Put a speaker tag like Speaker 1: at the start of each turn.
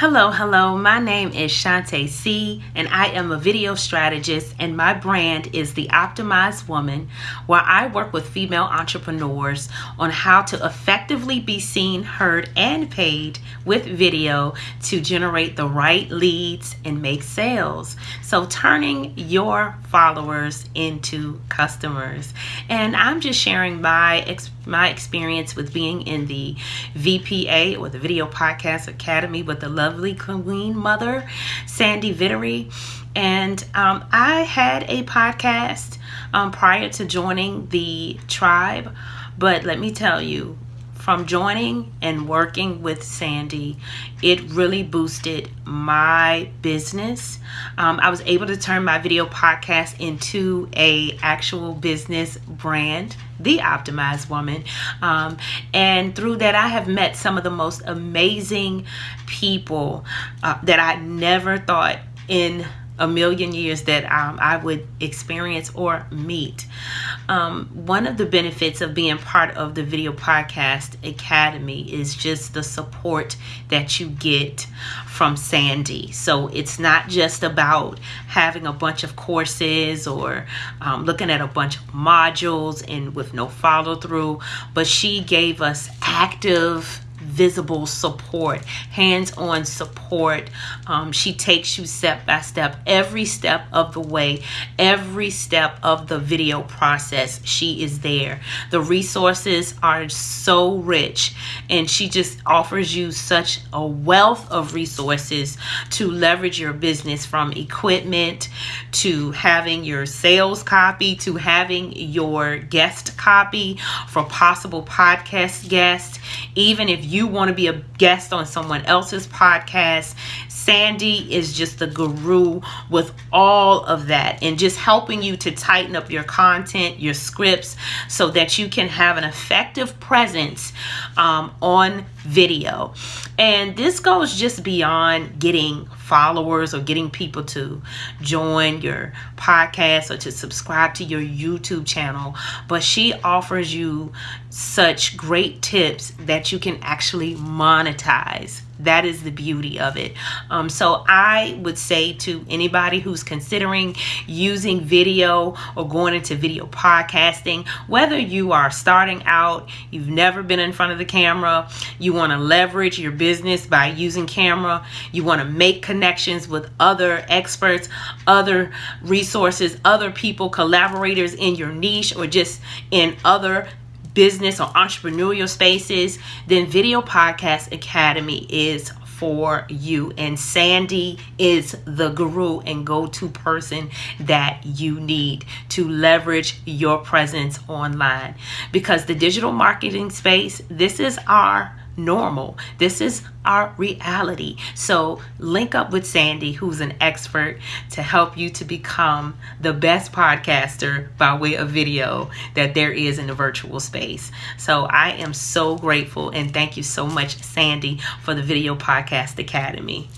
Speaker 1: Hello, hello. My name is Shante C, and I am a video strategist, and my brand is The Optimized Woman, where I work with female entrepreneurs on how to effectively be seen, heard, and paid with video to generate the right leads and make sales. So, turning your followers into customers. And I'm just sharing my experience my experience with being in the VPA or the Video Podcast Academy with the lovely Queen Mother, Sandy Vittery. And um, I had a podcast um, prior to joining the tribe, but let me tell you, from joining and working with Sandy, it really boosted my business. Um, I was able to turn my video podcast into a actual business brand, The Optimized Woman. Um, and through that, I have met some of the most amazing people uh, that I never thought in a million years that um, I would experience or meet. Um, one of the benefits of being part of the Video Podcast Academy is just the support that you get from Sandy. So it's not just about having a bunch of courses or um, looking at a bunch of modules and with no follow through, but she gave us active visible support, hands on support. Um, she takes you step by step, every step of the way, every step of the video process. She is there. The resources are so rich, and she just offers you such a wealth of resources to leverage your business from equipment to having your sales copy to having your guest copy for possible podcast guests. Even if you want to be a guest on someone else's podcast, Sandy is just the guru with all of that and just helping you to tighten up your content, your scripts, so that you can have an effective presence um, on video. And this goes just beyond getting followers or getting people to join your podcast or to subscribe to your YouTube channel, but she offers you such great tips that you can actually monetize. That is the beauty of it. Um, so i would say to anybody who's considering using video or going into video podcasting whether you are starting out you've never been in front of the camera you want to leverage your business by using camera you want to make connections with other experts other resources other people collaborators in your niche or just in other business or entrepreneurial spaces, then Video Podcast Academy is for you. And Sandy is the guru and go to person that you need to leverage your presence online. Because the digital marketing space, this is our normal. This is our reality. So link up with Sandy, who's an expert, to help you to become the best podcaster by way of video that there is in the virtual space. So I am so grateful and thank you so much, Sandy, for the Video Podcast Academy.